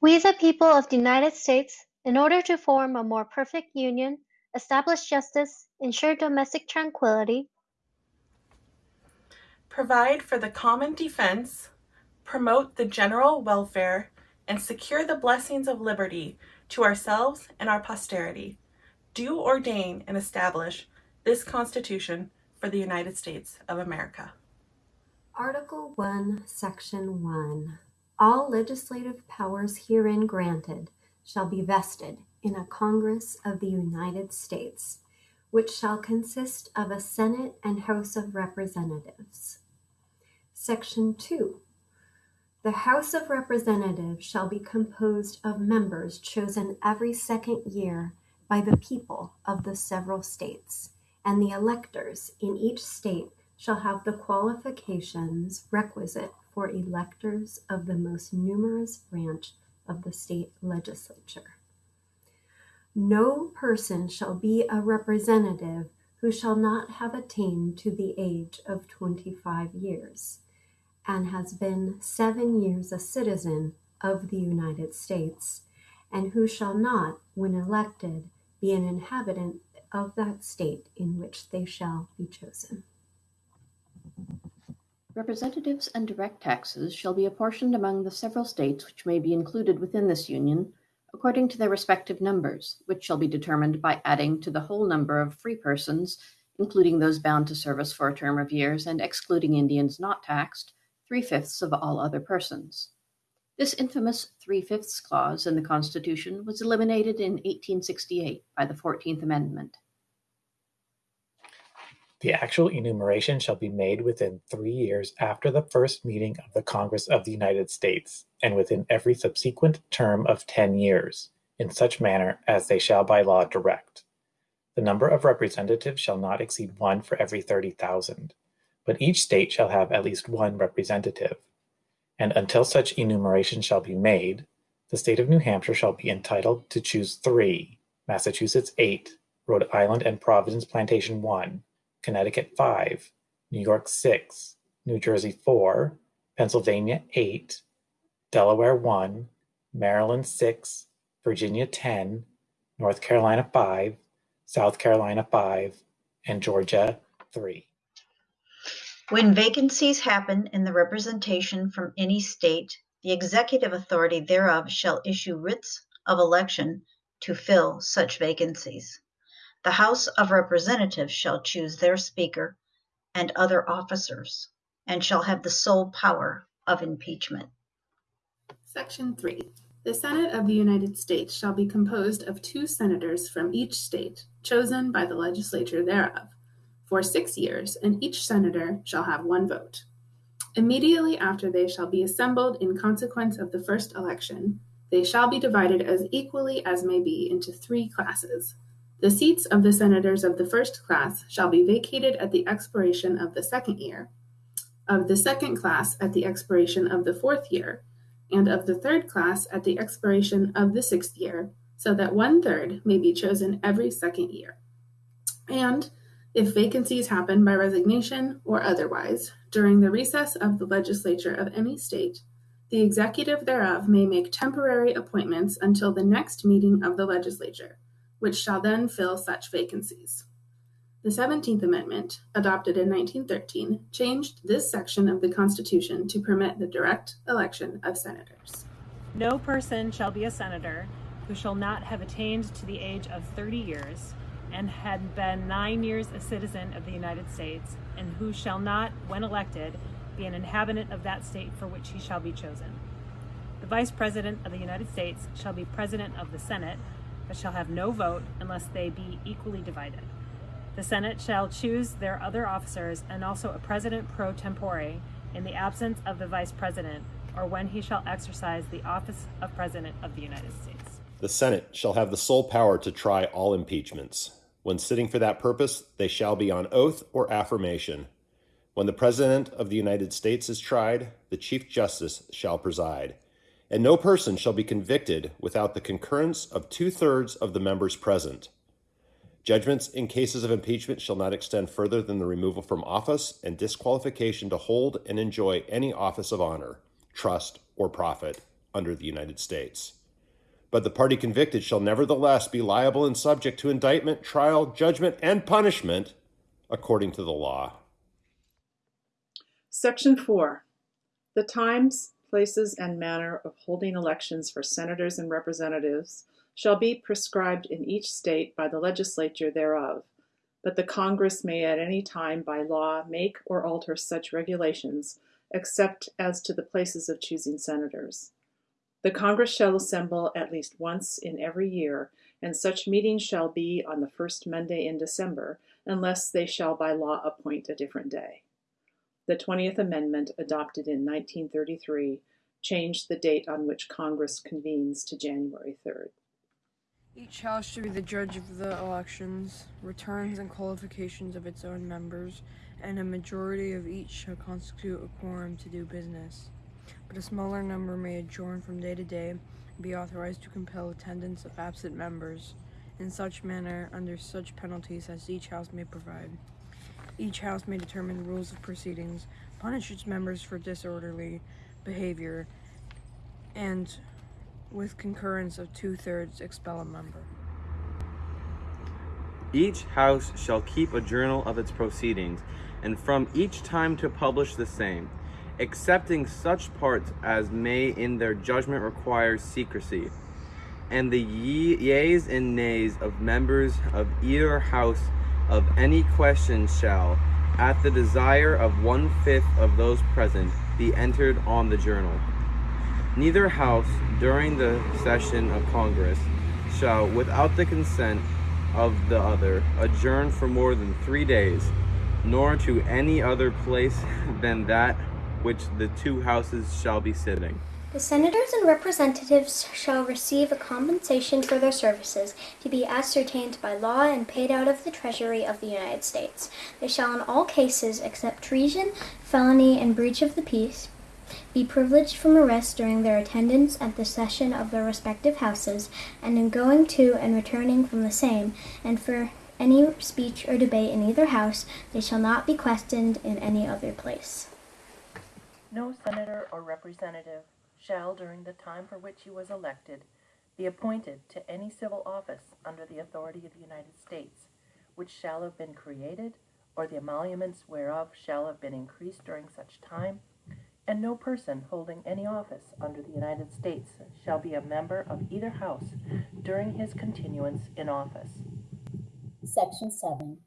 We, the people of the United States, in order to form a more perfect union, establish justice, ensure domestic tranquility, provide for the common defense, promote the general welfare, and secure the blessings of liberty to ourselves and our posterity, do ordain and establish this Constitution for the United States of America. Article 1, Section 1. All legislative powers herein granted shall be vested in a Congress of the United States, which shall consist of a Senate and House of Representatives. Section 2. The House of Representatives shall be composed of members chosen every second year by the people of the several states, and the electors in each state shall have the qualifications requisite for electors of the most numerous branch of the state legislature. No person shall be a representative who shall not have attained to the age of twenty-five years, and has been seven years a citizen of the United States, and who shall not, when elected, be an inhabitant of that state in which they shall be chosen. Representatives and direct taxes shall be apportioned among the several states which may be included within this Union, according to their respective numbers, which shall be determined by adding to the whole number of free persons, including those bound to service for a term of years and excluding Indians not taxed, three-fifths of all other persons. This infamous three-fifths clause in the Constitution was eliminated in 1868 by the Fourteenth Amendment. The actual enumeration shall be made within three years after the first meeting of the Congress of the United States, and within every subsequent term of ten years, in such manner as they shall by law direct. The number of representatives shall not exceed one for every thirty thousand, but each state shall have at least one representative. And until such enumeration shall be made, the state of New Hampshire shall be entitled to choose three, Massachusetts eight, Rhode Island and Providence Plantation one, Connecticut 5, New York 6, New Jersey 4, Pennsylvania 8, Delaware 1, Maryland 6, Virginia 10, North Carolina 5, South Carolina 5, and Georgia 3. When vacancies happen in the representation from any state, the executive authority thereof shall issue writs of election to fill such vacancies. The House of Representatives shall choose their Speaker and other officers, and shall have the sole power of impeachment. Section 3. The Senate of the United States shall be composed of two senators from each state, chosen by the legislature thereof, for six years, and each senator shall have one vote. Immediately after they shall be assembled in consequence of the first election, they shall be divided as equally as may be into three classes the seats of the senators of the first class shall be vacated at the expiration of the second year, of the second class at the expiration of the fourth year, and of the third class at the expiration of the sixth year, so that one third may be chosen every second year. And if vacancies happen by resignation or otherwise during the recess of the legislature of any state, the executive thereof may make temporary appointments until the next meeting of the legislature which shall then fill such vacancies. The Seventeenth Amendment, adopted in 1913, changed this section of the Constitution to permit the direct election of senators. No person shall be a senator who shall not have attained to the age of 30 years and had been nine years a citizen of the United States, and who shall not, when elected, be an inhabitant of that state for which he shall be chosen. The Vice President of the United States shall be President of the Senate but shall have no vote unless they be equally divided. The Senate shall choose their other officers and also a president pro tempore in the absence of the vice president or when he shall exercise the office of president of the United States. The Senate shall have the sole power to try all impeachments. When sitting for that purpose, they shall be on oath or affirmation. When the President of the United States is tried, the Chief Justice shall preside and no person shall be convicted without the concurrence of two-thirds of the members present. Judgments in cases of impeachment shall not extend further than the removal from office and disqualification to hold and enjoy any office of honor, trust, or profit, under the United States. But the party convicted shall nevertheless be liable and subject to indictment, trial, judgment, and punishment according to the law. Section 4. The times, places, and manner of holding elections for senators and representatives shall be prescribed in each state by the legislature thereof, but the Congress may at any time by law make or alter such regulations, except as to the places of choosing senators. The Congress shall assemble at least once in every year, and such meeting shall be on the first Monday in December, unless they shall by law appoint a different day. The 20th Amendment, adopted in 1933, changed the date on which Congress convenes to January 3rd. Each house shall be the judge of the elections, returns and qualifications of its own members, and a majority of each shall constitute a quorum to do business. But a smaller number may adjourn from day to day and be authorized to compel attendance of absent members, in such manner, under such penalties as each house may provide. Each house may determine rules of proceedings, punish its members for disorderly behavior, and with concurrence of two-thirds expel a member. Each house shall keep a journal of its proceedings, and from each time to publish the same, excepting such parts as may in their judgment require secrecy. And the ye yeas and nays of members of either house of any question shall, at the desire of one-fifth of those present, be entered on the journal. Neither house, during the session of Congress, shall, without the consent of the other, adjourn for more than three days, nor to any other place than that which the two houses shall be sitting. The senators and representatives shall receive a compensation for their services to be ascertained by law and paid out of the Treasury of the United States. They shall, in all cases except treason, felony, and breach of the peace, be privileged from arrest during their attendance at the session of their respective houses, and in going to and returning from the same, and for any speech or debate in either house, they shall not be questioned in any other place. No senator or representative shall, during the time for which he was elected, be appointed to any civil office under the authority of the United States, which shall have been created, or the emoluments whereof shall have been increased during such time, and no person holding any office under the United States shall be a member of either house during his continuance in office. Section 7.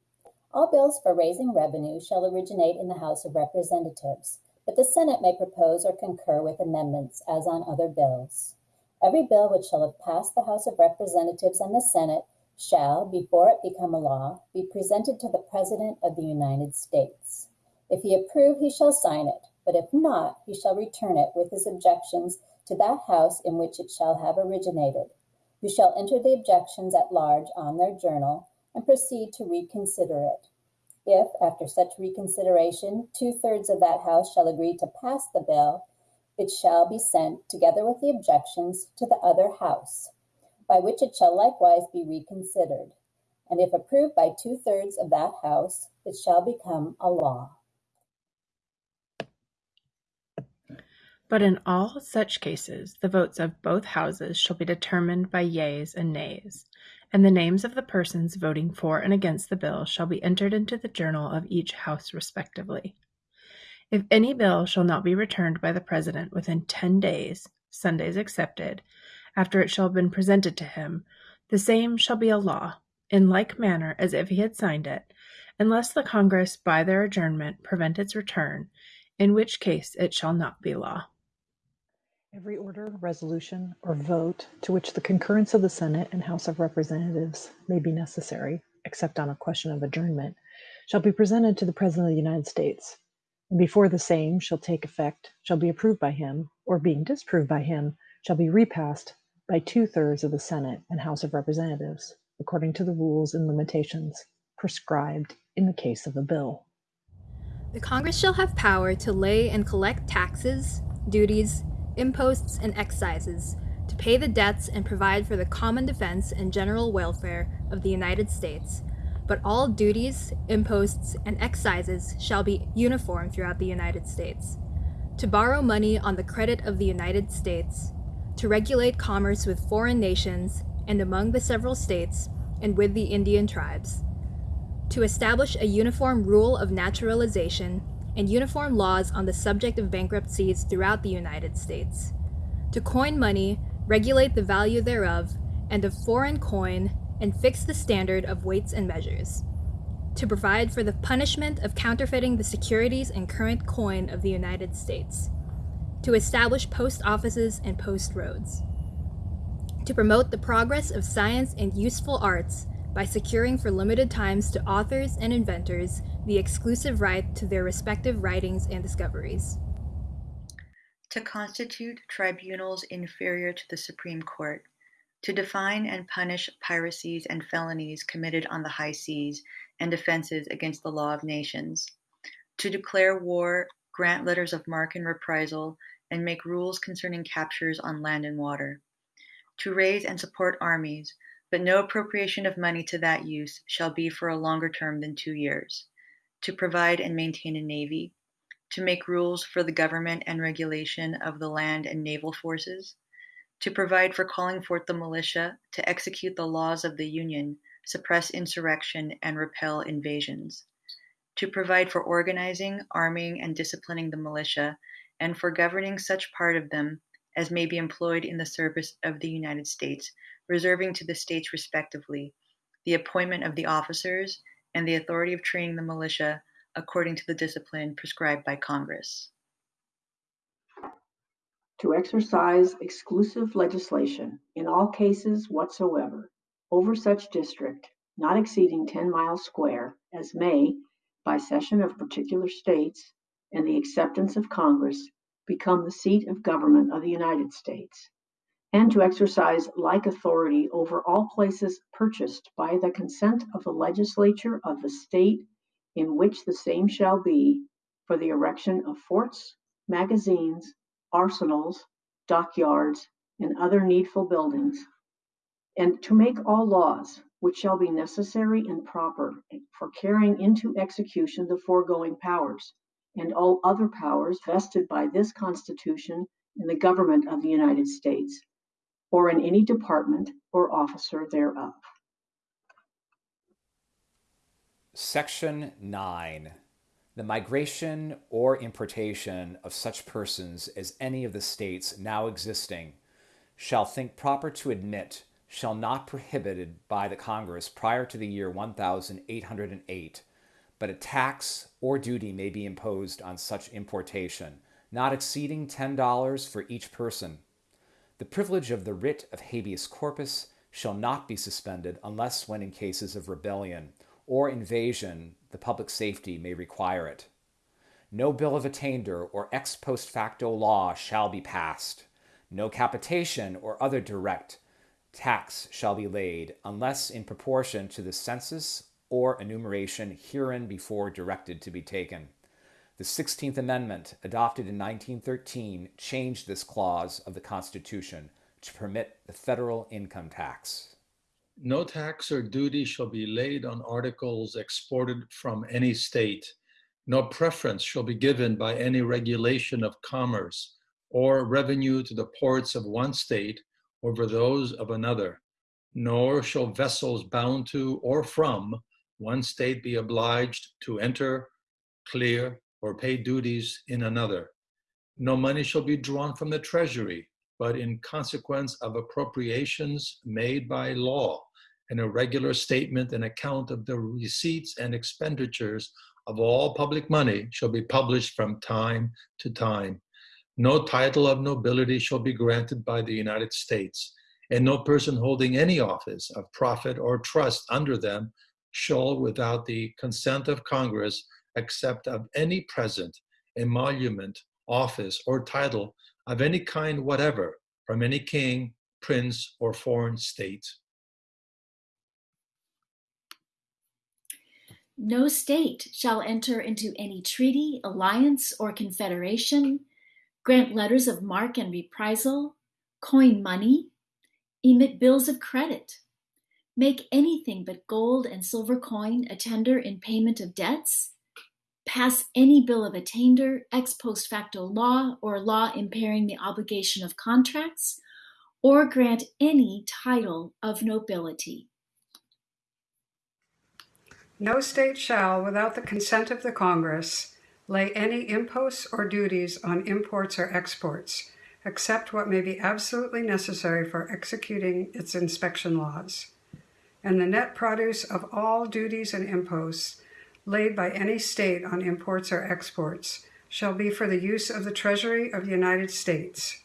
All bills for raising revenue shall originate in the House of Representatives, but the Senate may propose or concur with amendments as on other bills. Every bill which shall have passed the House of Representatives and the Senate shall, before it become a law, be presented to the President of the United States. If he approve, he shall sign it, but if not, he shall return it with his objections to that House in which it shall have originated, who shall enter the objections at large on their journal and proceed to reconsider it. If, after such reconsideration, two-thirds of that House shall agree to pass the bill, it shall be sent, together with the objections, to the other House, by which it shall likewise be reconsidered. And if approved by two-thirds of that House, it shall become a law. But in all such cases, the votes of both houses shall be determined by yeas and nays, and the names of the persons voting for and against the bill shall be entered into the journal of each house respectively. If any bill shall not be returned by the President within ten days, Sundays excepted, after it shall have been presented to him, the same shall be a law, in like manner as if he had signed it, unless the Congress by their adjournment prevent its return, in which case it shall not be law. Every order, resolution, or vote to which the concurrence of the Senate and House of Representatives may be necessary, except on a question of adjournment, shall be presented to the President of the United States, and before the same shall take effect, shall be approved by him, or being disproved by him, shall be repassed by two-thirds of the Senate and House of Representatives, according to the rules and limitations prescribed in the case of a bill. The Congress shall have power to lay and collect taxes, duties, imposts, and excises, to pay the debts and provide for the common defense and general welfare of the United States. But all duties, imposts, and excises shall be uniform throughout the United States. To borrow money on the credit of the United States, to regulate commerce with foreign nations and among the several states and with the Indian tribes, to establish a uniform rule of naturalization and uniform laws on the subject of bankruptcies throughout the United States, to coin money, regulate the value thereof, and of foreign coin, and fix the standard of weights and measures, to provide for the punishment of counterfeiting the securities and current coin of the United States, to establish post offices and post roads, to promote the progress of science and useful arts by securing for limited times to authors and inventors the exclusive right to their respective writings and discoveries. To constitute tribunals inferior to the Supreme Court, to define and punish piracies and felonies committed on the high seas and offenses against the law of nations, to declare war, grant letters of marque and reprisal, and make rules concerning captures on land and water, to raise and support armies, but no appropriation of money to that use shall be for a longer term than two years, to provide and maintain a navy, to make rules for the government and regulation of the land and naval forces, to provide for calling forth the militia to execute the laws of the Union, suppress insurrection, and repel invasions, to provide for organizing, arming, and disciplining the militia, and for governing such part of them as may be employed in the service of the United States, reserving to the states respectively the appointment of the officers and the authority of training the militia according to the discipline prescribed by Congress. To exercise exclusive legislation in all cases whatsoever over such district not exceeding 10 miles square as may, by cession of particular states and the acceptance of Congress, become the seat of government of the United States, and to exercise like authority over all places purchased by the consent of the legislature of the state in which the same shall be for the erection of forts, magazines, arsenals, dockyards, and other needful buildings, and to make all laws which shall be necessary and proper for carrying into execution the foregoing powers, and all other powers vested by this Constitution in the government of the United States, or in any department or officer thereof. Section 9. The migration or importation of such persons as any of the states now existing shall think proper to admit shall not be prohibited by the Congress prior to the year 1808, but a tax or duty may be imposed on such importation, not exceeding $10 for each person. The privilege of the writ of habeas corpus shall not be suspended unless when in cases of rebellion or invasion the public safety may require it. No bill of attainder or ex post facto law shall be passed. No capitation or other direct tax shall be laid unless in proportion to the census or enumeration herein before directed to be taken. The 16th Amendment, adopted in 1913, changed this clause of the Constitution to permit the federal income tax. No tax or duty shall be laid on articles exported from any state. No preference shall be given by any regulation of commerce or revenue to the ports of one state over those of another. Nor shall vessels bound to or from one state be obliged to enter, clear, or pay duties in another. No money shall be drawn from the treasury, but in consequence of appropriations made by law, and a regular statement and account of the receipts and expenditures of all public money shall be published from time to time. No title of nobility shall be granted by the United States, and no person holding any office of profit or trust under them shall, without the consent of Congress, accept of any present, emolument, office, or title of any kind whatever from any king, prince, or foreign state. No state shall enter into any treaty, alliance, or confederation, grant letters of marque and reprisal, coin money, emit bills of credit, make anything but gold and silver coin a tender in payment of debts, pass any bill of attainder, ex post facto law, or law impairing the obligation of contracts, or grant any title of nobility. No state shall, without the consent of the Congress, lay any imposts or duties on imports or exports, except what may be absolutely necessary for executing its inspection laws. And the net produce of all duties and imposts laid by any state on imports or exports shall be for the use of the Treasury of the United States,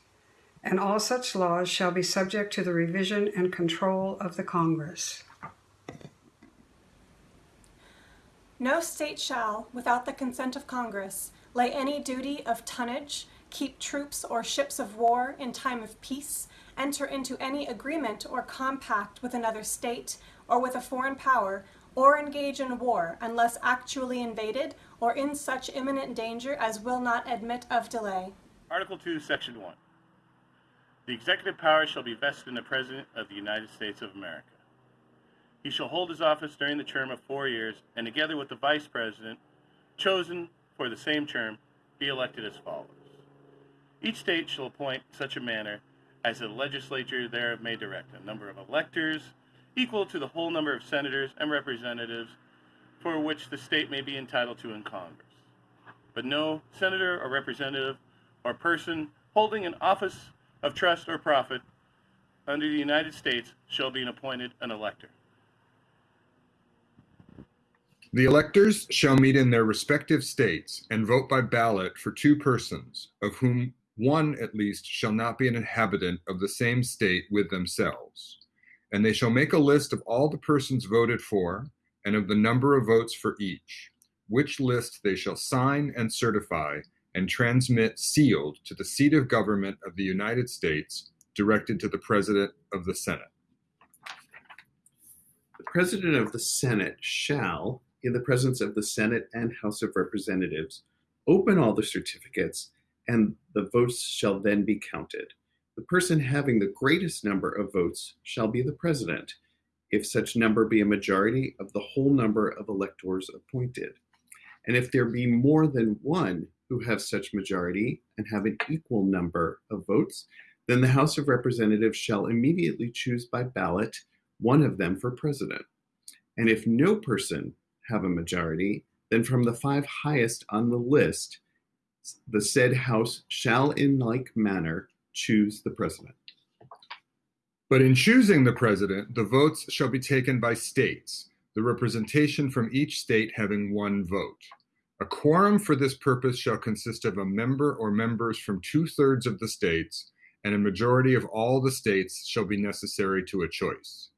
and all such laws shall be subject to the revision and control of the Congress. No state shall, without the consent of Congress, lay any duty of tonnage, keep troops or ships of war in time of peace, enter into any agreement or compact with another state or with a foreign power, or engage in war unless actually invaded or in such imminent danger as will not admit of delay. Article 2, Section 1. The executive power shall be vested in the President of the United States of America. He shall hold his office during the term of four years, and together with the Vice President, chosen for the same term, be elected as follows. Each state shall appoint such a manner as the legislature thereof may direct a number of electors equal to the whole number of senators and representatives for which the state may be entitled to in Congress. But no senator or representative or person holding an office of trust or profit under the United States shall be appointed an elector. The electors shall meet in their respective states and vote by ballot for two persons, of whom one at least shall not be an inhabitant of the same state with themselves. And they shall make a list of all the persons voted for and of the number of votes for each, which list they shall sign and certify and transmit sealed to the seat of government of the United States, directed to the President of the Senate. The President of the Senate shall, in the presence of the Senate and House of Representatives, open all the certificates, and the votes shall then be counted. The person having the greatest number of votes shall be the President, if such number be a majority of the whole number of electors appointed. And if there be more than one who have such majority and have an equal number of votes, then the House of Representatives shall immediately choose by ballot one of them for president. And if no person have a majority, then from the five highest on the list, the said House shall in like manner choose the president. But in choosing the president, the votes shall be taken by states, the representation from each state having one vote. A quorum for this purpose shall consist of a member or members from two thirds of the states, and a majority of all the states shall be necessary to a choice.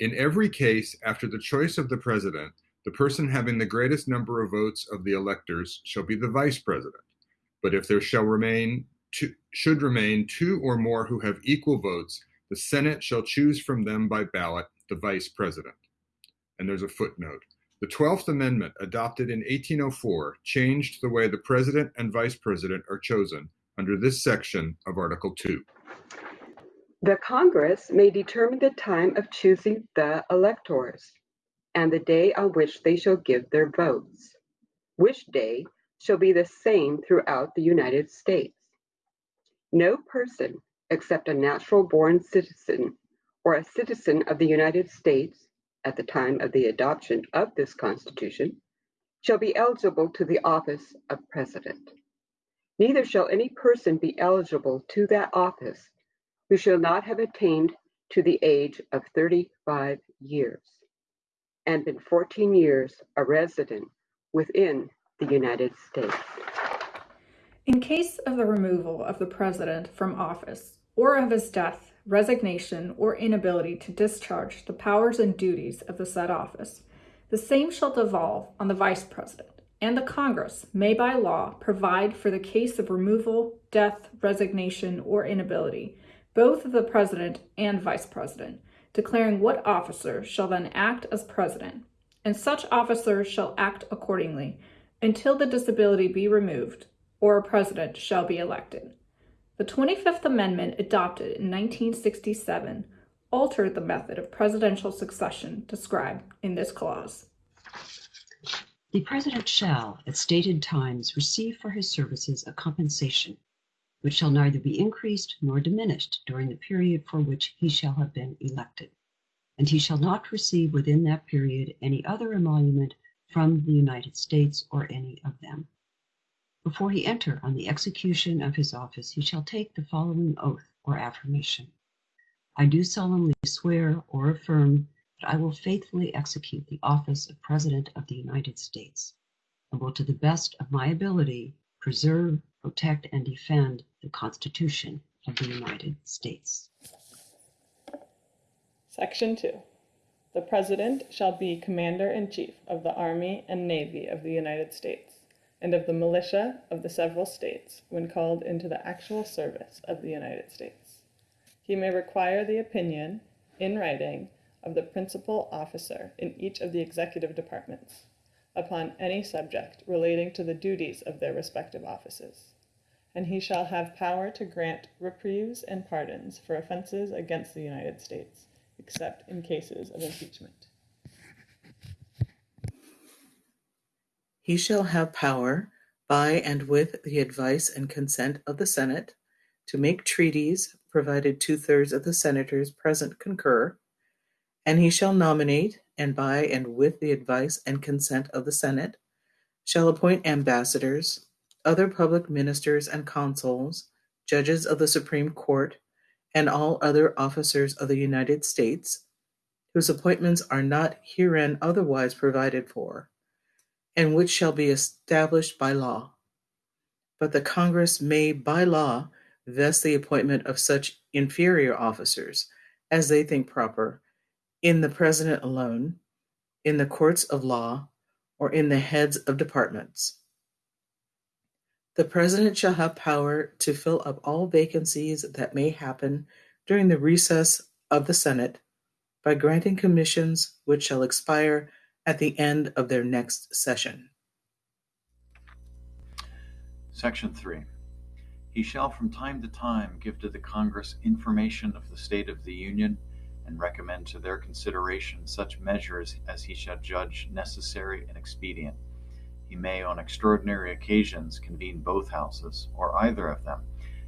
In every case, after the choice of the president, the person having the greatest number of votes of the electors shall be the vice president. But if there shall remain should remain two or more who have equal votes, the Senate shall choose from them by ballot the vice president. And there's a footnote. The 12th Amendment, adopted in 1804, changed the way the president and vice president are chosen under this section of Article 2. The Congress may determine the time of choosing the electors and the day on which they shall give their votes, which day shall be the same throughout the United States. No person except a natural born citizen or a citizen of the United States at the time of the adoption of this Constitution shall be eligible to the office of President. Neither shall any person be eligible to that office who shall not have attained to the age of 35 years and been 14 years a resident within the United States. In case of the removal of the President from office or of his death, resignation, or inability to discharge the powers and duties of the said office, the same shall devolve on the Vice President, and the Congress may by law provide for the case of removal, death, resignation, or inability, both of the President and Vice President, declaring what officer shall then act as President, and such officer shall act accordingly until the disability be removed or a President shall be elected. The 25th Amendment, adopted in 1967, altered the method of presidential succession described in this clause. The President shall, at stated times, receive for his services a compensation which shall neither be increased nor diminished during the period for which he shall have been elected. And he shall not receive within that period any other emolument from the United States or any of them. Before he enter on the execution of his office, he shall take the following oath or affirmation. I do solemnly swear or affirm that I will faithfully execute the office of President of the United States, and will to the best of my ability preserve, protect, and defend the Constitution of the United States. Section 2. The President shall be Commander in Chief of the Army and Navy of the United States and of the militia of the several states when called into the actual service of the United States. He may require the opinion, in writing, of the principal officer in each of the executive departments upon any subject relating to the duties of their respective offices. And he shall have power to grant reprieves and pardons for offenses against the United States, except in cases of impeachment. He shall have power, by and with the advice and consent of the Senate, to make treaties, provided two thirds of the senators present concur, and he shall nominate, and by and with the advice and consent of the Senate, shall appoint ambassadors, other public ministers and consuls, judges of the Supreme Court, and all other officers of the United States, whose appointments are not herein otherwise provided for, and which shall be established by law. But the Congress may by law vest the appointment of such inferior officers as they think proper in the President alone, in the courts of law, or in the heads of departments. The President shall have power to fill up all vacancies that may happen during the recess of the Senate by granting commissions which shall expire at the end of their next session. Section 3. He shall from time to time give to the Congress information of the state of the Union and recommend to their consideration such measures as he shall judge necessary and expedient. He may on extraordinary occasions convene both houses, or either of them,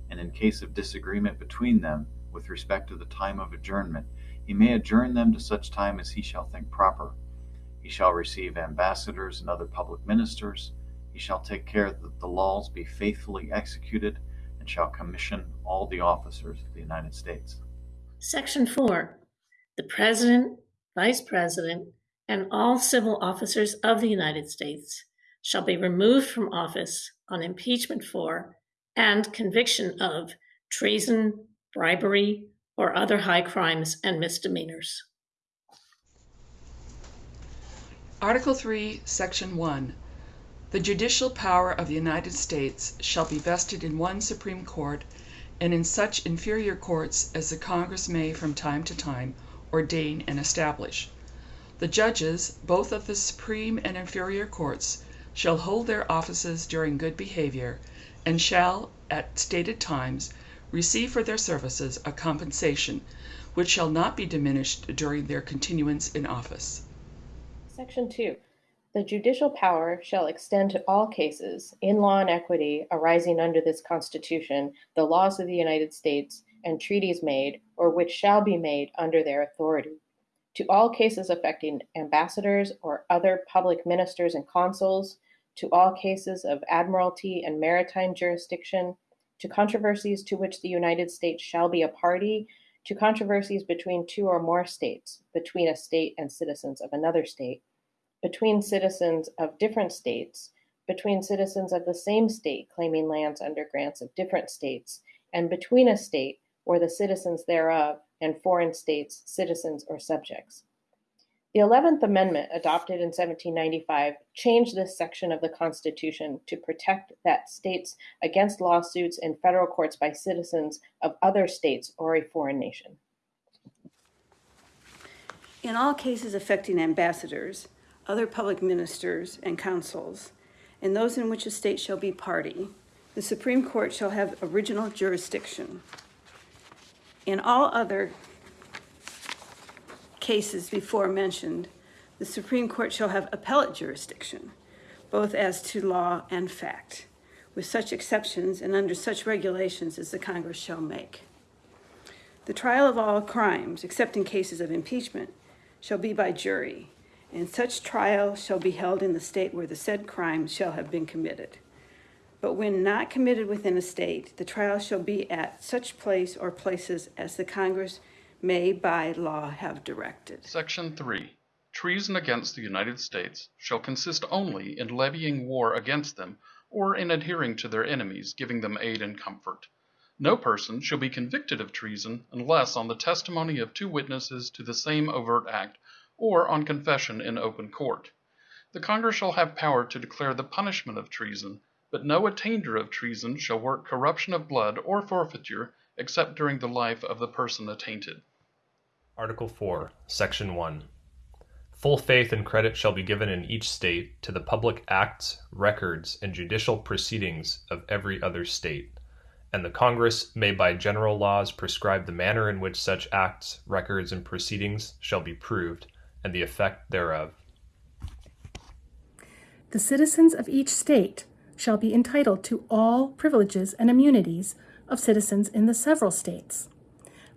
and in case of disagreement between them with respect to the time of adjournment, he may adjourn them to such time as he shall think proper. He shall receive ambassadors and other public ministers. He shall take care that the laws be faithfully executed, and shall commission all the officers of the United States. Section 4. The President, Vice President, and all civil officers of the United States shall be removed from office on impeachment for and conviction of treason, bribery, or other high crimes and misdemeanors. Article 3, Section 1. The judicial power of the United States shall be vested in one Supreme Court and in such inferior courts as the Congress may from time to time ordain and establish. The judges, both of the supreme and inferior courts, shall hold their offices during good behavior, and shall, at stated times, receive for their services a compensation, which shall not be diminished during their continuance in office. Section 2. The judicial power shall extend to all cases, in law and equity, arising under this Constitution, the laws of the United States, and treaties made, or which shall be made under their authority. To all cases affecting ambassadors or other public ministers and consuls, to all cases of admiralty and maritime jurisdiction, to controversies to which the United States shall be a party, to controversies between two or more states, between a state and citizens of another state, between citizens of different states, between citizens of the same state claiming lands under grants of different states, and between a state or the citizens thereof and foreign states, citizens, or subjects. The 11th Amendment, adopted in 1795, changed this section of the Constitution to protect that states against lawsuits in federal courts by citizens of other states or a foreign nation. In all cases affecting ambassadors, other public ministers and councils, and those in which a state shall be party, the Supreme Court shall have original jurisdiction. In all other cases before mentioned, the Supreme Court shall have appellate jurisdiction, both as to law and fact, with such exceptions and under such regulations as the Congress shall make. The trial of all crimes, except in cases of impeachment, shall be by jury, and such trial shall be held in the state where the said crime shall have been committed. But when not committed within a state, the trial shall be at such place or places as the Congress may by law have directed. Section 3. Treason against the United States shall consist only in levying war against them or in adhering to their enemies, giving them aid and comfort. No person shall be convicted of treason unless on the testimony of two witnesses to the same overt act or on confession in open court. The Congress shall have power to declare the punishment of treason, but no attainder of treason shall work corruption of blood or forfeiture except during the life of the person attainted. Article 4, Section 1. Full faith and credit shall be given in each state to the public acts, records, and judicial proceedings of every other state, and the Congress may by general laws prescribe the manner in which such acts, records, and proceedings shall be proved, and the effect thereof. The citizens of each state shall be entitled to all privileges and immunities of citizens in the several states.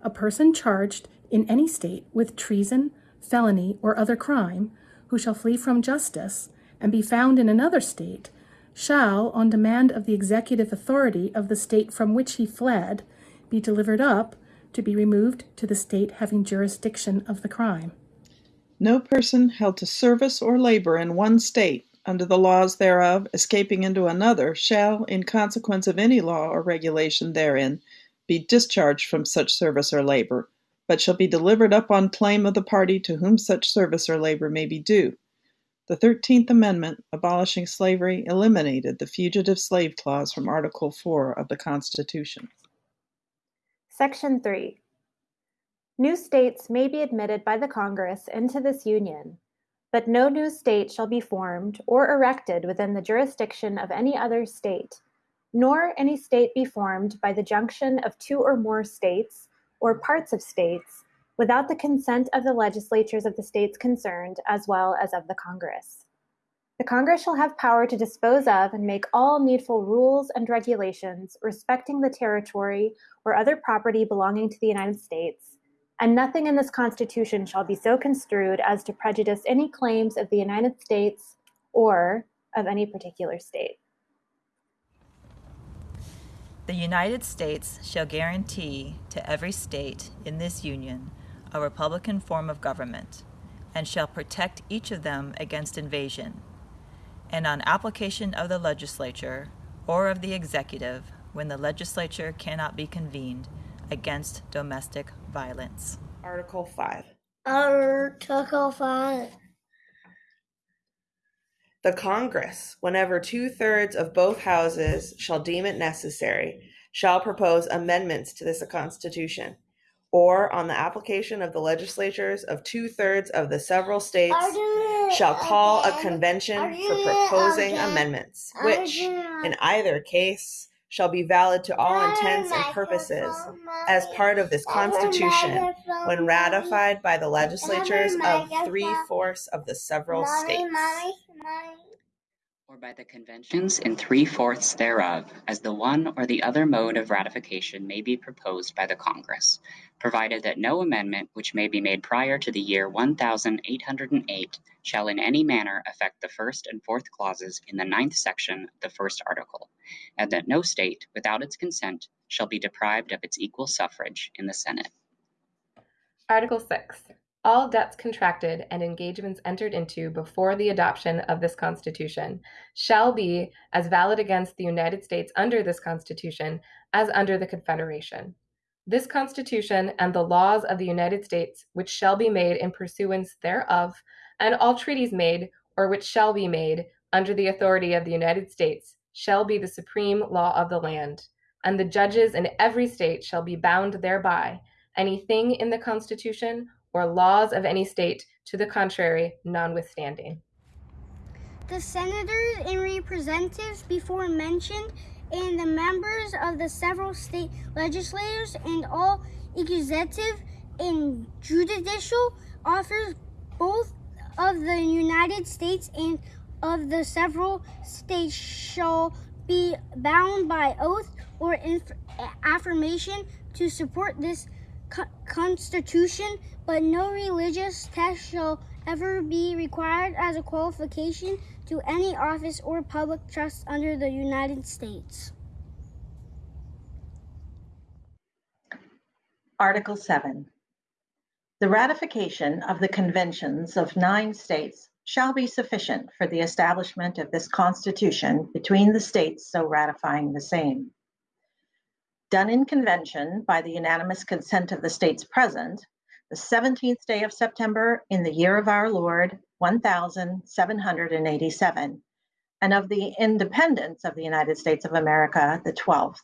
A person charged in any state with treason, felony, or other crime, who shall flee from justice and be found in another state, shall, on demand of the executive authority of the state from which he fled, be delivered up to be removed to the state having jurisdiction of the crime. No person held to service or labor in one state under the laws thereof, escaping into another, shall, in consequence of any law or regulation therein, be discharged from such service or labor, but shall be delivered up on claim of the party to whom such service or labor may be due. The Thirteenth Amendment, abolishing slavery, eliminated the fugitive slave clause from Article 4 of the Constitution. Section 3. New states may be admitted by the Congress into this Union, but no new state shall be formed or erected within the jurisdiction of any other state, nor any state be formed by the junction of two or more states or parts of states without the consent of the legislatures of the states concerned as well as of the Congress. The Congress shall have power to dispose of and make all needful rules and regulations respecting the territory or other property belonging to the United States and nothing in this Constitution shall be so construed as to prejudice any claims of the United States or of any particular state. The United States shall guarantee to every state in this Union a republican form of government, and shall protect each of them against invasion, and on application of the legislature or of the executive, when the legislature cannot be convened, against domestic violence. Article 5. Article 5. The Congress, whenever two thirds of both houses shall deem it necessary, shall propose amendments to this Constitution, or on the application of the legislatures of two thirds of the several states, shall call a convention for proposing amendments, which, in either case, shall be valid to all intents and purposes as part of this Constitution when ratified by the legislatures of three fourths of the several states. Or by the conventions in three fourths thereof, as the one or the other mode of ratification may be proposed by the Congress, provided that no amendment which may be made prior to the year 1808 shall in any manner affect the first and fourth clauses in the ninth section of the first article, and that no state, without its consent, shall be deprived of its equal suffrage in the Senate. Article 6. All debts contracted and engagements entered into before the adoption of this Constitution shall be as valid against the United States under this Constitution as under the Confederation. This Constitution and the laws of the United States, which shall be made in pursuance thereof, and all treaties made or which shall be made under the authority of the United States, shall be the supreme law of the land, and the judges in every state shall be bound thereby, anything in the Constitution or laws of any state to the contrary notwithstanding. The senators and representatives before mentioned, and the members of the several state legislatures, and all executive and judicial officers, both of the United States and of the several states, shall be bound by oath or affirmation to support this co- Constitution, but no religious test shall ever be required as a qualification to any office or public trust under the United States. Article 7. The ratification of the conventions of nine states shall be sufficient for the establishment of this Constitution between the states so ratifying the same. Done in convention by the unanimous consent of the states present, the 17th day of September in the year of our Lord, 1787, and of the independence of the United States of America, the 12th.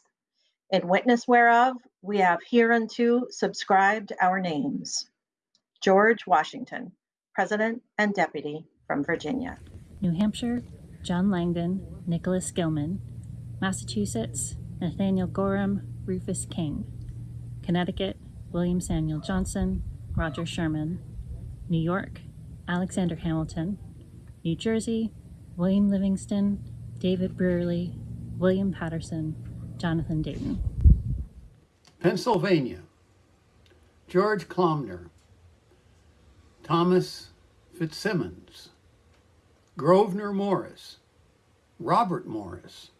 In witness whereof, we have hereunto subscribed our names. George Washington, President and Deputy from Virginia. New Hampshire, John Langdon, Nicholas Gilman. Massachusetts, Nathaniel Gorham, Rufus King. Connecticut, William Samuel Johnson, Roger Sherman. New York, Alexander Hamilton. New Jersey, William Livingston, David Brearley, William Paterson, Jonathan Dayton. Pennsylvania, George Clymer, Thomas FitzSimons, Grosvenor Morris, Robert Morris,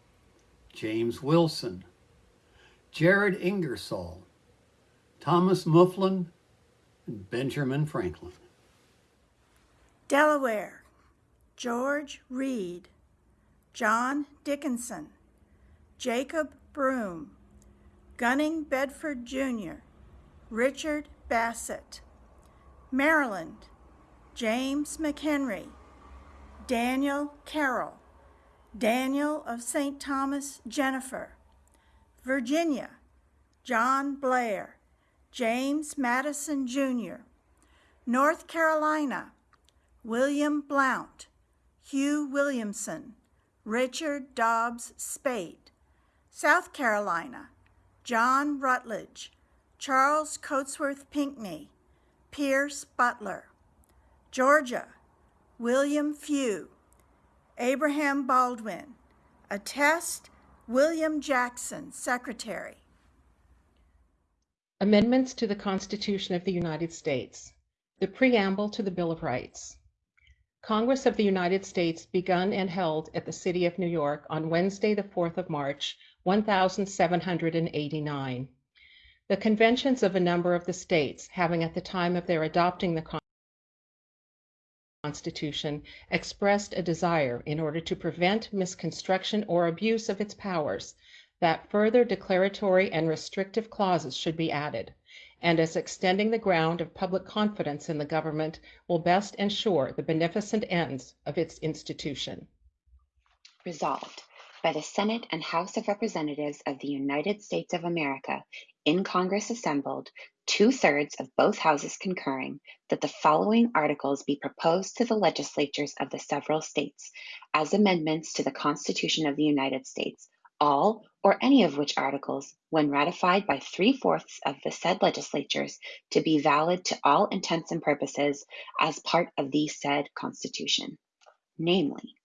James Wilson, Jared Ingersoll, Thomas Mifflin, and Benjamin Franklin. Delaware, George Read, John Dickinson, Jacob Broom, Gunning Bedford Jr., Richard Bassett. Maryland, James McHenry, Daniel Carroll, Daniel of St. Thomas Jenifer. Virginia, John Blair, James Madison Jr. North Carolina, William Blount, Hugh Williamson, Richard Dobbs Spaight. South Carolina, John Rutledge, Charles Cotesworth Pinckney, Pierce Butler. Georgia, William Few, Abraham Baldwin. Attest, William Jackson, Secretary. Amendments to the Constitution of the United States. The Preamble to the Bill of Rights. Congress of the United States begun and held at the city of New York on Wednesday, the 4th of March, 1789. The conventions of a number of the states having at the time of their adopting the Constitution expressed a desire, in order to prevent misconstruction or abuse of its powers, that further declaratory and restrictive clauses should be added, and as extending the ground of public confidence in the government will best ensure the beneficent ends of its institution. Resolved by the Senate and House of Representatives of the United States of America, in Congress assembled, two thirds of both houses concurring, that the following articles be proposed to the legislatures of the several states as amendments to the Constitution of the United States, all or any of which articles, when ratified by three fourths of the said legislatures, to be valid to all intents and purposes as part of the said Constitution. Namely,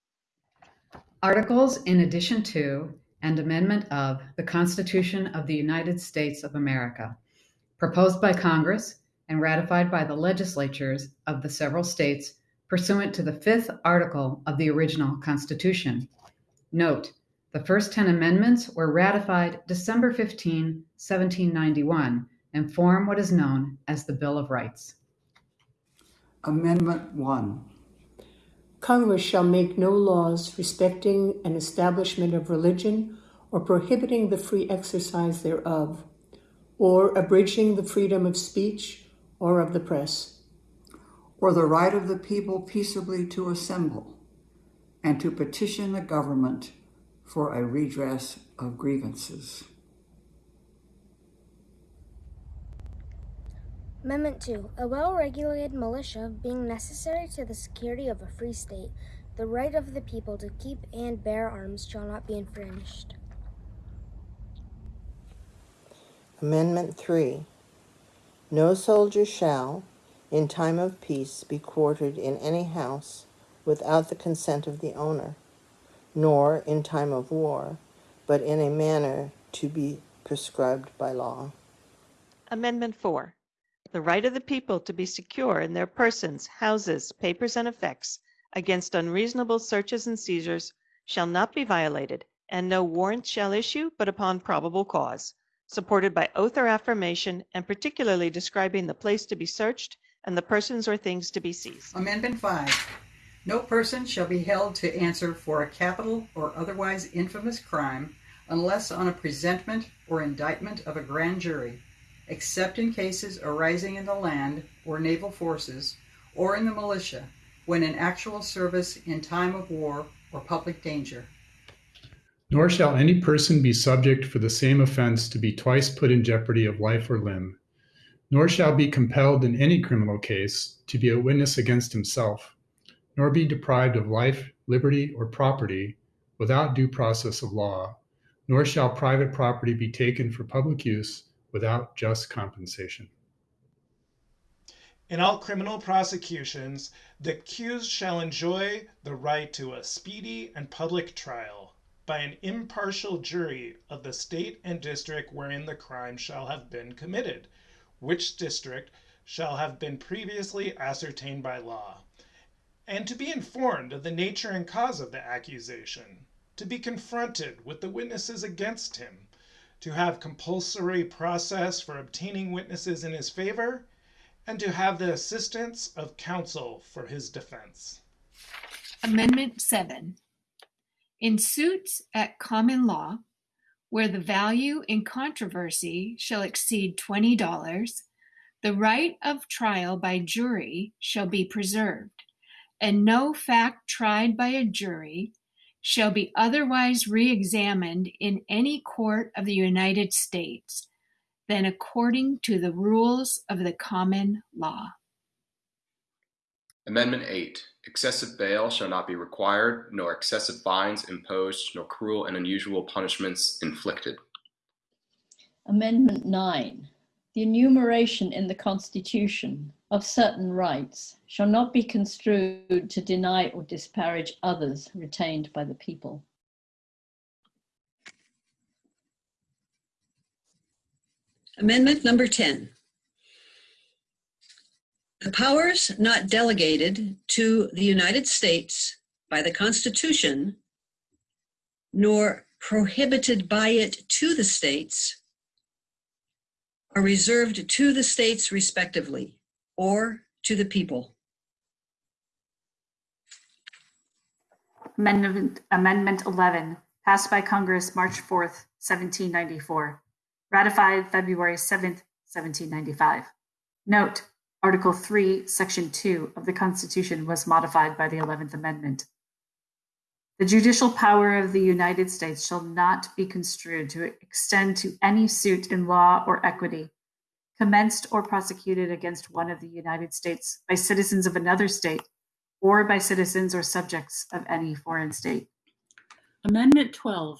Articles in addition to and amendment of the Constitution of the United States of America, proposed by Congress and ratified by the legislatures of the several states pursuant to the fifth article of the original Constitution. Note, the first 10 amendments were ratified December 15, 1791, and form what is known as the Bill of Rights. Amendment 1. Congress shall make no laws respecting an establishment of religion or prohibiting the free exercise thereof, or abridging the freedom of speech or of the press, or the right of the people peaceably to assemble and to petition the government for a redress of grievances. Amendment 2. A well regulated militia being necessary to the security of a free state, the right of the people to keep and bear arms shall not be infringed. Amendment 3. No soldier shall, in time of peace, be quartered in any house without the consent of the owner, nor, in time of war, but in a manner to be prescribed by law. Amendment 4. The right of the people to be secure in their persons, houses, papers, and effects against unreasonable searches and seizures shall not be violated, and no warrant shall issue but upon probable cause, supported by oath or affirmation, and particularly describing the place to be searched and the persons or things to be seized. Amendment 5. No person shall be held to answer for a capital or otherwise infamous crime unless on a presentment or indictment of a grand jury, except in cases arising in the land or naval forces or in the militia when in actual service in time of war or public danger. Nor shall any person be subject for the same offense to be twice put in jeopardy of life or limb, nor shall be compelled in any criminal case to be a witness against himself, nor be deprived of life, liberty, or property without due process of law, nor shall private property be taken for public use without just compensation. In all criminal prosecutions, the accused shall enjoy the right to a speedy and public trial by an impartial jury of the state and district wherein the crime shall have been committed, which district shall have been previously ascertained by law, and to be informed of the nature and cause of the accusation, to be confronted with the witnesses against him, to have compulsory process for obtaining witnesses in his favor, and to have the assistance of counsel for his defense. Amendment 7. In suits at common law, where the value in controversy shall exceed $20, the right of trial by jury shall be preserved, and no fact tried by a jury shall be otherwise re-examined in any court of the United States than according to the rules of the common law. Amendment 8. Excessive bail shall not be required, nor excessive fines imposed, nor cruel and unusual punishments inflicted. Amendment 9. The enumeration in the Constitution of certain rights shall not be construed to deny or disparage others retained by the people. Amendment number 10. The powers not delegated to the United States by the Constitution, nor prohibited by it to the states, are reserved to the states respectively, or to the people. Amendment, Amendment 11, passed by Congress March 4th, 1794. Ratified February 7th, 1795. Note, Article 3, Section 2 of the Constitution was modified by the 11th Amendment. The judicial power of the United States shall not be construed to extend to any suit in law or equity, commenced or prosecuted against one of the United States by citizens of another state, or by citizens or subjects of any foreign state. Amendment 12,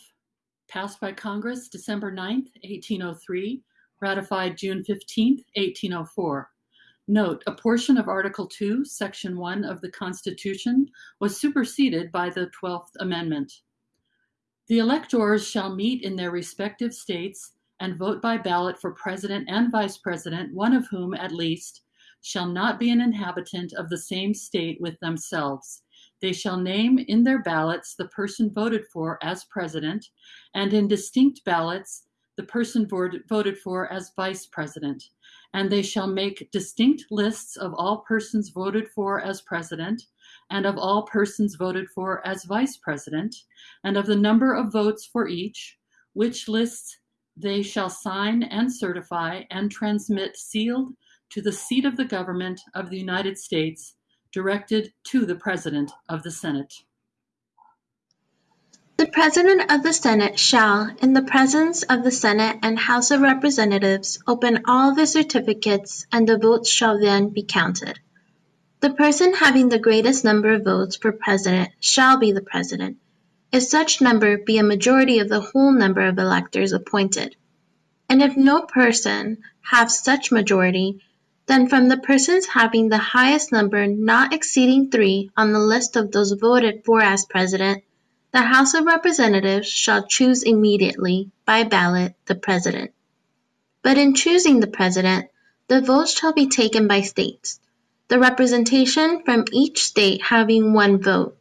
passed by Congress December 9th, 1803, ratified June 15th, 1804. Note, a portion of Article 2, Section 1 of the Constitution was superseded by the 12th Amendment. The electors shall meet in their respective states and vote by ballot for president and vice president, one of whom, at least, shall not be an inhabitant of the same state with themselves. They shall name in their ballots the person voted for as president, and in distinct ballots the person voted for as vice president. And they shall make distinct lists of all persons voted for as president, and of all persons voted for as vice president, and of the number of votes for each, which lists they shall sign and certify and transmit sealed to the seat of the government of the United States, directed to the President of the Senate. The President of the Senate shall, in the presence of the Senate and House of Representatives, open all the certificates, and the votes shall then be counted. The person having the greatest number of votes for President shall be the President, if such number be a majority of the whole number of electors appointed. And if no person have such majority, then from the persons having the highest number not exceeding three on the list of those voted for as President, The House of Representatives shall choose immediately, by ballot, the President. But in choosing the President, the votes shall be taken by states, the representation from each state having one vote.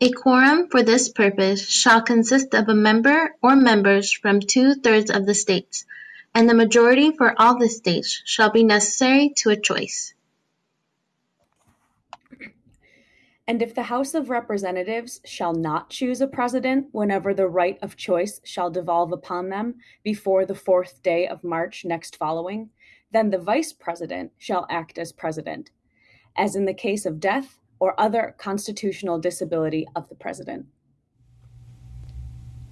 A quorum for this purpose shall consist of a member or members from two-thirds of the states, and the majority for all the states shall be necessary to a choice. And if the House of Representatives shall not choose a president whenever the right of choice shall devolve upon them before the fourth day of March next following, then the vice president shall act as president, as in the case of death or other constitutional disability of the president.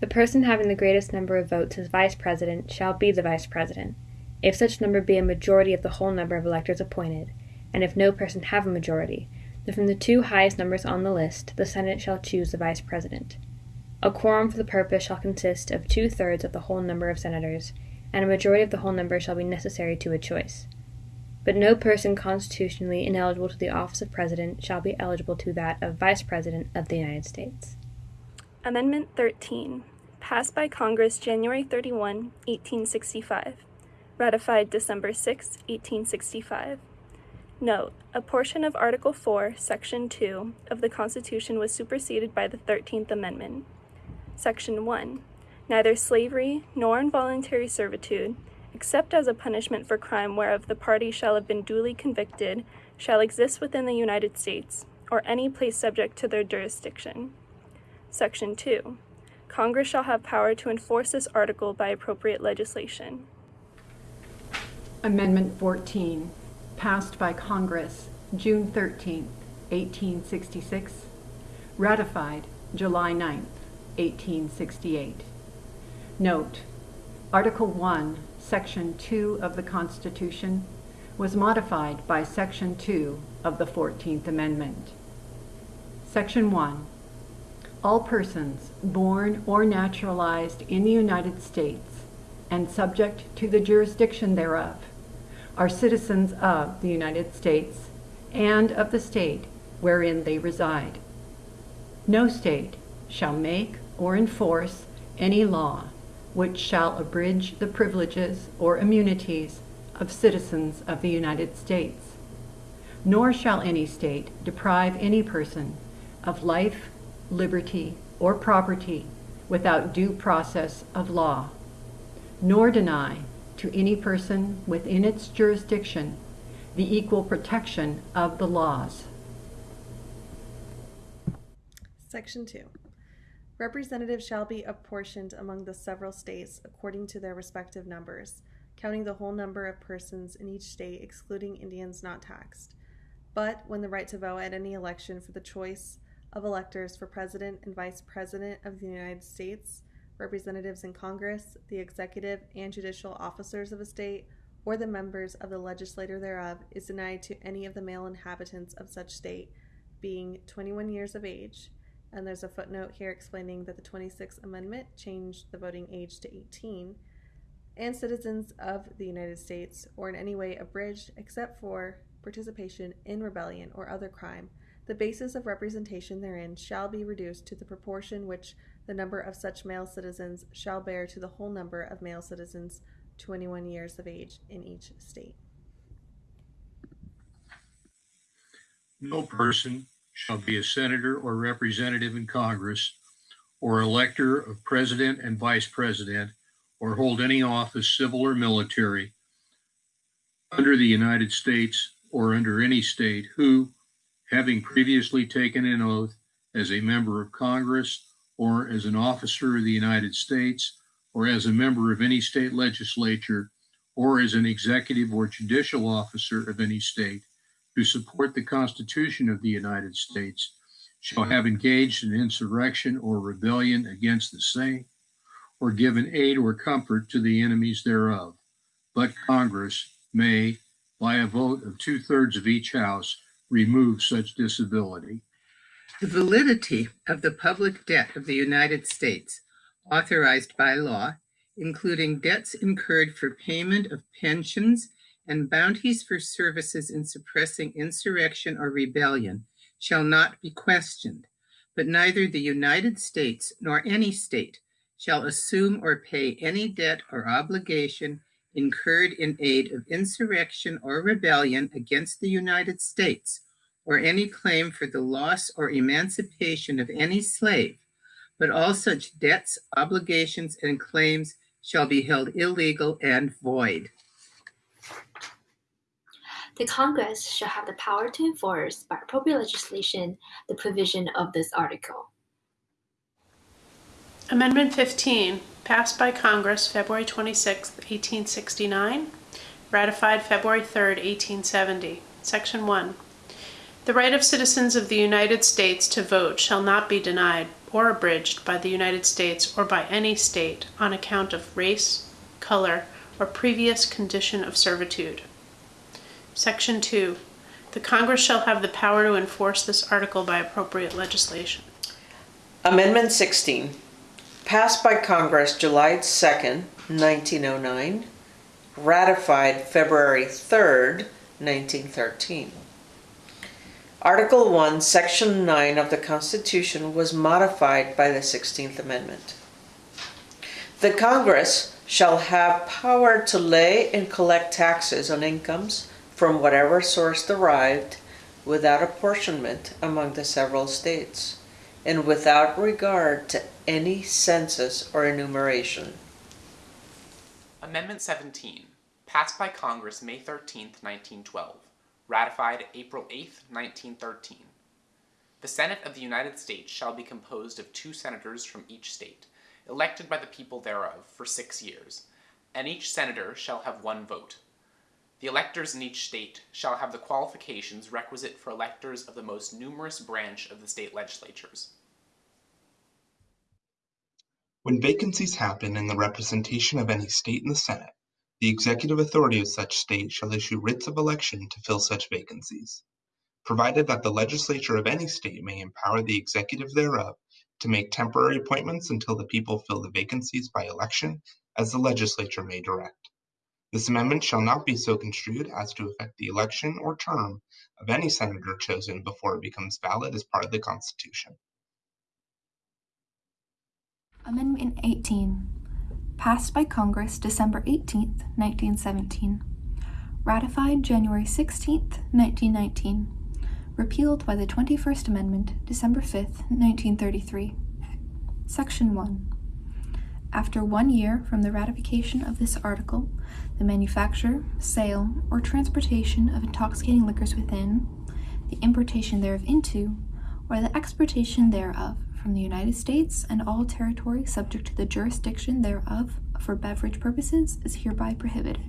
The person having the greatest number of votes as vice president shall be the vice president, if such number be a majority of the whole number of electors appointed, and if no person have a majority, then from the two highest numbers on the list the Senate shall choose the vice president. A quorum for the purpose shall consist of two thirds of the whole number of senators, and a majority of the whole number shall be necessary to a choice. But no person constitutionally ineligible to the office of president shall be eligible to that of vice president of the United States. Amendment 13, passed by Congress January 31, 1865, ratified December 6, 1865. Note, a portion of Article 4, Section 2 of the Constitution was superseded by the 13th Amendment. Section 1. Neither slavery nor involuntary servitude, except as a punishment for crime whereof the party shall have been duly convicted, shall exist within the United States, or any place subject to their jurisdiction. Section 2. Congress shall have power to enforce this article by appropriate legislation. Amendment 14 passed by Congress June 13, 1866, ratified July 9, 1868. Note, Article 1, Section 2 of the Constitution was modified by Section 2 of the 14th Amendment. Section 1. All persons born or naturalized in the United States and subject to the jurisdiction thereof are citizens of the United States and of the state wherein they reside. No state shall make or enforce any law which shall abridge the privileges or immunities of citizens of the United States. Nor shall any state deprive any person of life, liberty, or property without due process of law, nor deny to any person within its jurisdiction the equal protection of the laws. Section 2. Representatives shall be apportioned among the several states according to their respective numbers, counting the whole number of persons in each state, excluding Indians not taxed. But when the right to vote at any election for the choice of electors for President and Vice President of the United States, representatives in Congress, the executive and judicial officers of a state, or the members of the legislature thereof, is denied to any of the male inhabitants of such state, being 21 years of age. And there's a footnote here explaining that the 26th Amendment changed the voting age to 18, and citizens of the United States, or in any way abridged except for participation in rebellion or other crime, the basis of representation therein shall be reduced to the proportion which the number of such male citizens shall bear to the whole number of male citizens 21 years of age in each state. No person shall be a senator or representative in Congress or elector of president and vice president or hold any office, civil or military, under the United States or under any state who, having previously taken an oath as a member of Congress or as an officer of the United States, or as a member of any state legislature, or as an executive or judicial officer of any state who support the Constitution of the United States shall have engaged in insurrection or rebellion against the same, or given aid or comfort to the enemies thereof. But Congress may, by a vote of two thirds of each House, remove such disability. The validity of the public debt of the United States authorized by law, including debts incurred for payment of pensions and bounties for services in suppressing insurrection or rebellion, shall not be questioned. but neither the United States nor any state shall assume or pay any debt or obligation incurred in aid of insurrection or rebellion against the United States, or any claim for the loss or emancipation of any slave, but all such debts, obligations, and claims shall be held illegal and void. The Congress shall have the power to enforce by appropriate legislation the provision of this article. Amendment 15, passed by Congress February 26, 1869, ratified February 3, 1870. Section 1. The right of citizens of the United States to vote shall not be denied or abridged by the United States or by any state on account of race, color, or previous condition of servitude. Section 2. The Congress shall have the power to enforce this article by appropriate legislation. Amendment 16, passed by Congress July 2, 1909, ratified February 3, 1913. Article 1, Section 9 of the Constitution was modified by the 16th Amendment. The Congress shall have power to lay and collect taxes on incomes from whatever source derived without apportionment among the several states and without regard to any census or enumeration. Amendment 17, passed by Congress May 13, 1912, ratified April 8, 1913. The Senate of the United States shall be composed of two senators from each state, elected by the people thereof for six years, and each senator shall have one vote. The electors in each state shall have the qualifications requisite for electors of the most numerous branch of the state legislatures. When vacancies happen in the representation of any state in the Senate, the executive authority of such state shall issue writs of election to fill such vacancies, provided that the legislature of any state may empower the executive thereof to make temporary appointments until the people fill the vacancies by election, as the legislature may direct. This amendment shall not be so construed as to affect the election or term of any senator chosen before it becomes valid as part of the Constitution. Amendment 18, passed by Congress December 18, 1917, ratified January 16, 1919, repealed by the 21st Amendment December 5, 1933. Section 1. After one year from the ratification of this article, the manufacture, sale, or transportation of intoxicating liquors within, the importation thereof into, or the exportation thereof from the United States and all territory subject to the jurisdiction thereof for beverage purposes is hereby prohibited.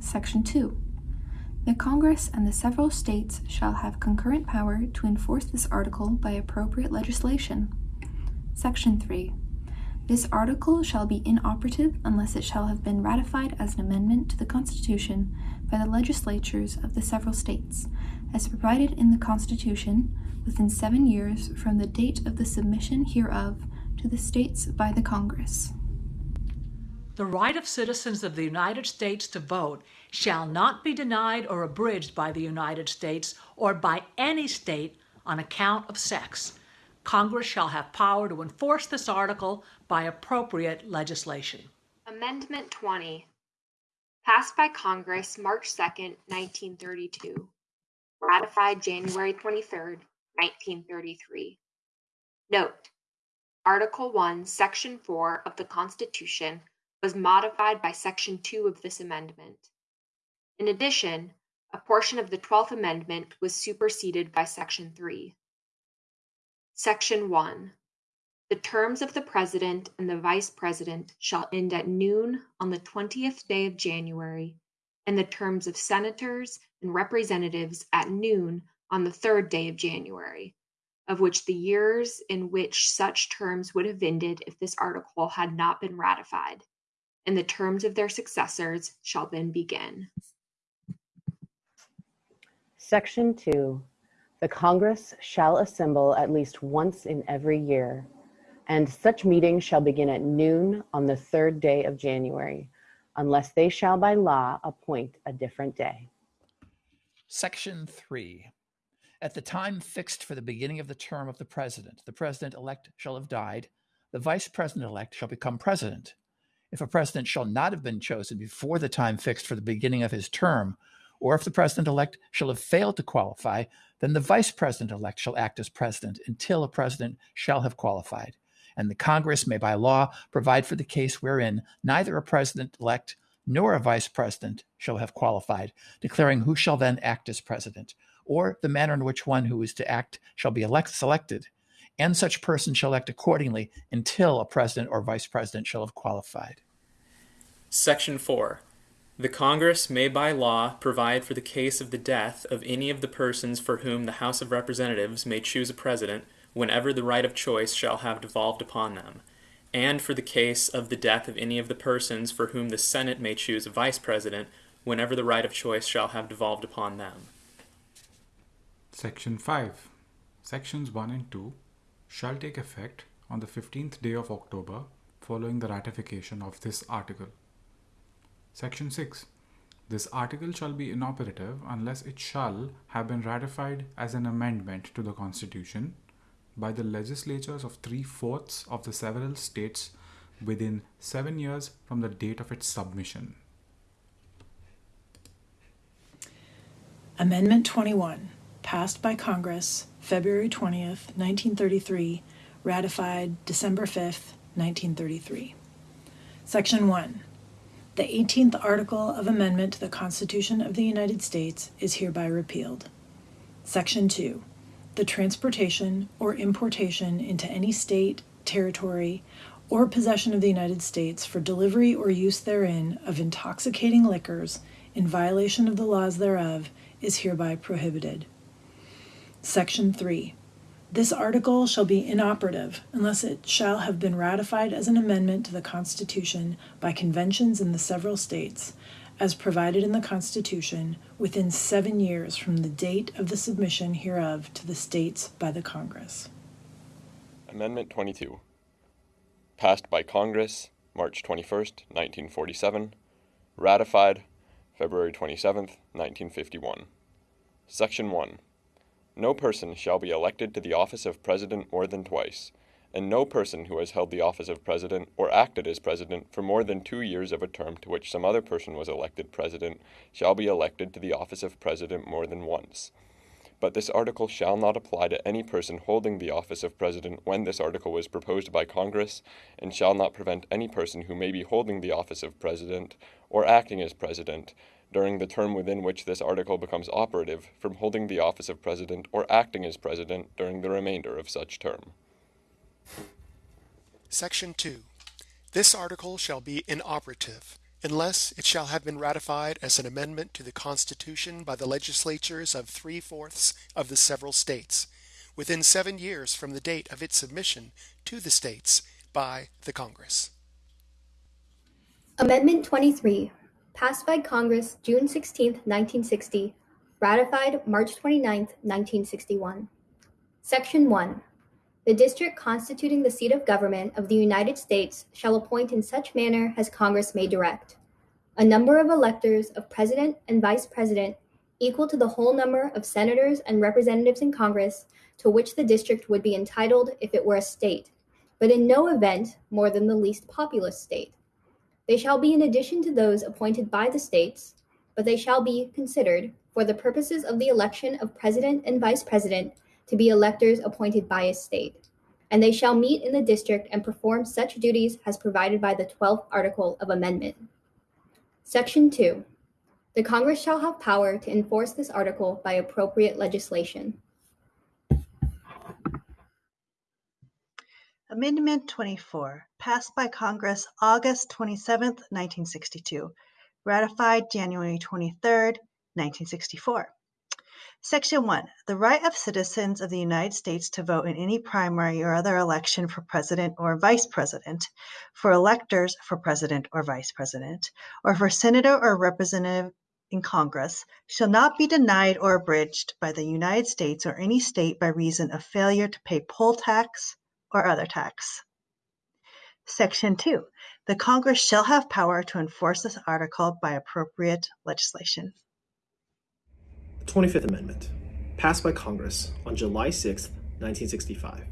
Section 2. The Congress and the several states shall have concurrent power to enforce this article by appropriate legislation. Section 3. This article shall be inoperative unless it shall have been ratified as an amendment to the Constitution by the legislatures of the several states, as provided in the Constitution, within seven years from the date of the submission hereof to the states by the Congress. The right of citizens of the United States to vote shall not be denied or abridged by the United States or by any state on account of sex Congress shall have power to enforce this article by appropriate legislation. Amendment 20, passed by Congress March 2, 1932, ratified January 23, 1933. Note, Article 1, Section 4 of the Constitution was modified by Section 2 of this amendment. In addition, a portion of the 12th Amendment was superseded by Section 3. Section 1. The terms of the President and the Vice President shall end at noon on the twentieth day of January, and the terms of Senators and Representatives at noon on the third day of January, of which the years in which such terms would have ended if this article had not been ratified, and the terms of their successors shall then begin. Section 2. The Congress shall assemble at least once in every year, and such meetings shall begin at noon on the third day of January, unless they shall by law appoint a different day. Section 3. At the time fixed for the beginning of the term of the president, the president elect shall have died, the vice president elect shall become president. If a president shall not have been chosen before the time fixed for the beginning of his term, or if the president elect shall have failed to qualify, then the vice president elect shall act as president until a president shall have qualified. And the Congress may by law provide for the case wherein neither a president elect nor a vice president shall have qualified, declaring who shall then act as president, or the manner in which one who is to act shall be elect selected, and such person shall act accordingly until a president or vice president shall have qualified. Section 4. The Congress may by law provide for the case of the death of any of the persons for whom the House of Representatives may choose a president whenever the right of choice shall have devolved upon them, and for the case of the death of any of the persons for whom the Senate may choose a vice president whenever the right of choice shall have devolved upon them. Section 5. Sections 1 and 2 shall take effect on the 15th day of October following the ratification of this article. Section 6. This article shall be inoperative unless it shall have been ratified as an amendment to the Constitution by the legislatures of three fourths of the several states within seven years from the date of its submission. Amendment 21, passed by Congress February 20th, 1933, ratified December 5th, 1933. Section 1. The 18th article of amendment to the Constitution of the United States is hereby repealed. Section 2. The transportation or importation into any state, territory, or possession of the United States for delivery or use therein of intoxicating liquors in violation of the laws thereof is hereby prohibited. Section 3. This article shall be inoperative unless it shall have been ratified as an amendment to the Constitution by conventions in the several states, as provided in the Constitution, within seven years from the date of the submission hereof to the states by the Congress. Amendment 22. Passed by Congress March 21st, 1947. Ratified February 27th, 1951. Section 1. No person shall be elected to the office of President more than twice, and no person who has held the office of President or acted as President for more than two years of a term to which some other person was elected President shall be elected to the office of President more than once. But this article shall not apply to any person holding the office of President when this article was proposed by Congress, and shall not prevent any person who may be holding the office of President or acting as President during the term within which this article becomes operative from holding the office of President or acting as President during the remainder of such term. Section 2. This article shall be inoperative unless it shall have been ratified as an amendment to the Constitution by the legislatures of three fourths of the several states within seven years from the date of its submission to the states by the Congress. Amendment 23 passed by Congress June 16, 1960, ratified March 29, 1961. Section 1. The district constituting the seat of government of the United States shall appoint in such manner as Congress may direct a number of electors of President and Vice President equal to the whole number of senators and representatives in Congress to which the district would be entitled if it were a state, but in no event more than the least populous state. They shall be in addition to those appointed by the states, but they shall be considered, for the purposes of the election of president and vice president, to be electors appointed by a state. And they shall meet in the district and perform such duties as provided by the 12th article of amendment. Section 2. The Congress shall have power to enforce this article by appropriate legislation. Amendment 24, passed by Congress August 27, 1962, ratified January 23, 1964. Section 1. The right of citizens of the United States to vote in any primary or other election for president or vice president, for electors for president or vice president, or for senator or representative in Congress shall not be denied or abridged by the United States or any state by reason of failure to pay poll tax, or other tax. Section 2. The Congress shall have power to enforce this article by appropriate legislation. The 25th Amendment, passed by Congress on July 6, 1965,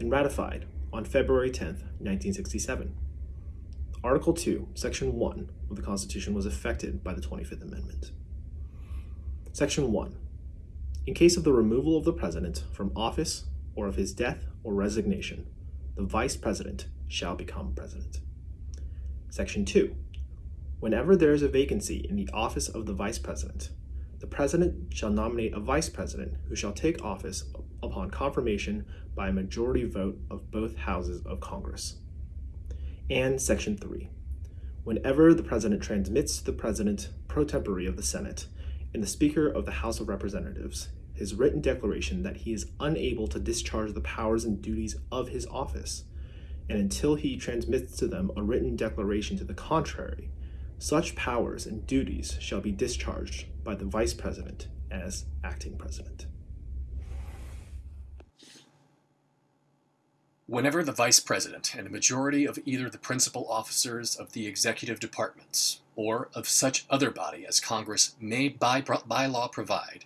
and ratified on February 10, 1967. Article 2, Section 1 of the Constitution was affected by the 25th Amendment. Section 1. In case of the removal of the President from office or of his death or resignation, the Vice President shall become President. Section 2. Whenever there is a vacancy in the office of the Vice President, the President shall nominate a Vice President who shall take office upon confirmation by a majority vote of both houses of Congress. And Section 3. Whenever the President transmits to the President pro tempore of the Senate and the Speaker of the House of Representatives his written declaration that he is unable to discharge the powers and duties of his office, and until he transmits to them a written declaration to the contrary, such powers and duties shall be discharged by the Vice President as acting President. Whenever the Vice President and a majority of either the principal officers of the executive departments or of such other body as Congress may by, by law provide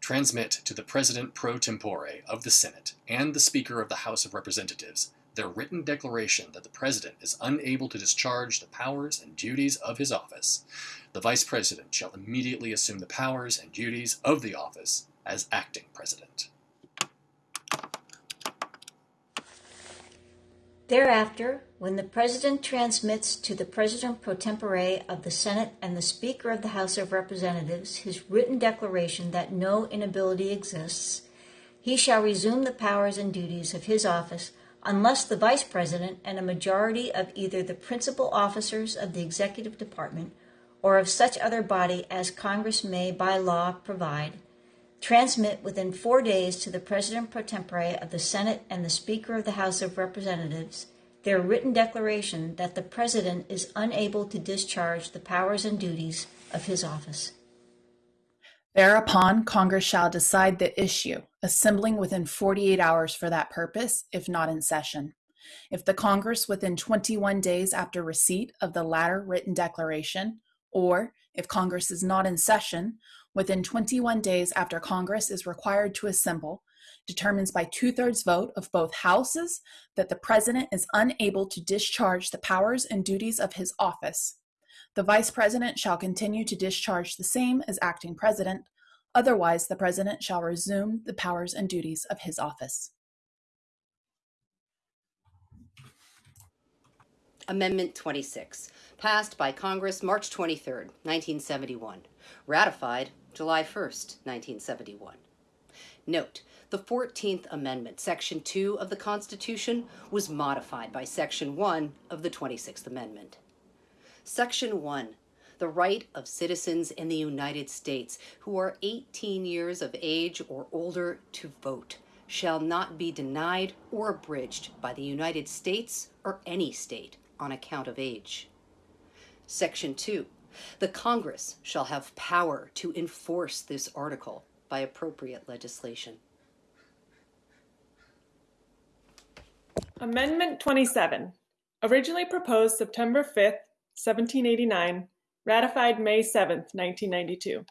transmit to the President pro tempore of the Senate and the Speaker of the House of Representatives their written declaration that the President is unable to discharge the powers and duties of his office, the Vice President shall immediately assume the powers and duties of the office as acting President. Thereafter, when the President transmits to the President pro tempore of the Senate and the Speaker of the House of Representatives his written declaration that no inability exists, he shall resume the powers and duties of his office unless the Vice President and a majority of either the principal officers of the Executive Department or of such other body as Congress may by law provide transmit within four days to the President pro tempore of the Senate and the Speaker of the House of Representatives their written declaration that the President is unable to discharge the powers and duties of his office. Thereupon, Congress shall decide the issue, assembling within 48 hours for that purpose, if not in session. If the Congress within 21 days after receipt of the latter written declaration, or if Congress is not in session, within 21 days after Congress is required to assemble, determines by two thirds vote of both houses that the President is unable to discharge the powers and duties of his office. The Vice President shall continue to discharge the same as acting President, otherwise, the President shall resume the powers and duties of his office. Amendment 26, passed by Congress March 23, 1971, ratified July 1, 1971. Note, the 14th Amendment, Section 2 of the Constitution, was modified by Section 1 of the 26th Amendment. Section 1 the right of citizens in the United States who are 18 years of age or older to vote shall not be denied or abridged by the United States or any state on account of age. Section 2 the Congress shall have power to enforce this article by appropriate legislation. Amendment 27, originally proposed September 5, 1789, ratified May 7, 1992.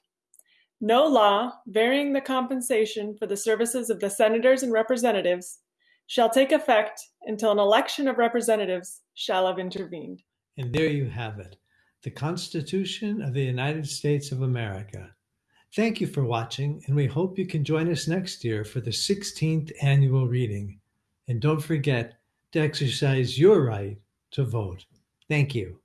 No law varying the compensation for the services of the senators and representatives shall take effect until an election of representatives shall have intervened. And there you have it the Constitution of the United States of America. Thank you for watching, and we hope you can join us next year for the 16th annual reading. And don't forget to exercise your right to vote. Thank you.